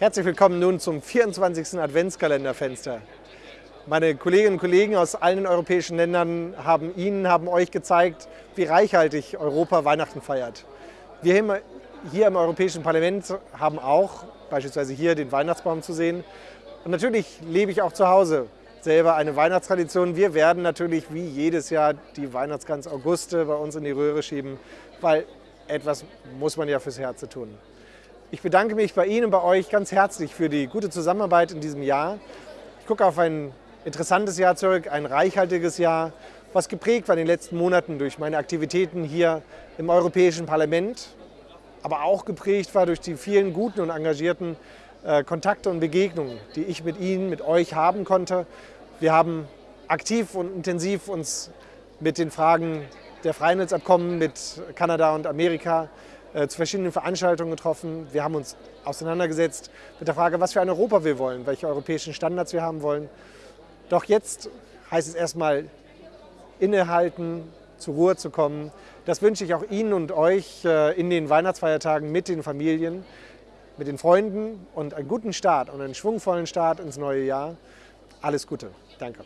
Herzlich willkommen nun zum 24. Adventskalenderfenster. Meine Kolleginnen und Kollegen aus allen europäischen Ländern haben Ihnen, haben euch gezeigt, wie reichhaltig Europa Weihnachten feiert. Wir hier im Europäischen Parlament haben auch beispielsweise hier den Weihnachtsbaum zu sehen. Und natürlich lebe ich auch zu Hause selber eine Weihnachtstradition. Wir werden natürlich wie jedes Jahr die Weihnachtsgans Auguste bei uns in die Röhre schieben, weil etwas muss man ja fürs Herz tun. Ich bedanke mich bei Ihnen und bei euch ganz herzlich für die gute Zusammenarbeit in diesem Jahr. Ich gucke auf ein interessantes Jahr zurück, ein reichhaltiges Jahr, was geprägt war in den letzten Monaten durch meine Aktivitäten hier im Europäischen Parlament, aber auch geprägt war durch die vielen guten und engagierten äh, Kontakte und Begegnungen, die ich mit Ihnen, mit euch haben konnte. Wir haben aktiv und intensiv uns mit den Fragen der Freihandelsabkommen mit Kanada und Amerika zu verschiedenen Veranstaltungen getroffen. Wir haben uns auseinandergesetzt mit der Frage, was für ein Europa wir wollen, welche europäischen Standards wir haben wollen. Doch jetzt heißt es erstmal innehalten, zur Ruhe zu kommen. Das wünsche ich auch Ihnen und euch äh, in den Weihnachtsfeiertagen mit den Familien, mit den Freunden und einen guten Start und einen schwungvollen Start ins neue Jahr. Alles Gute. Danke.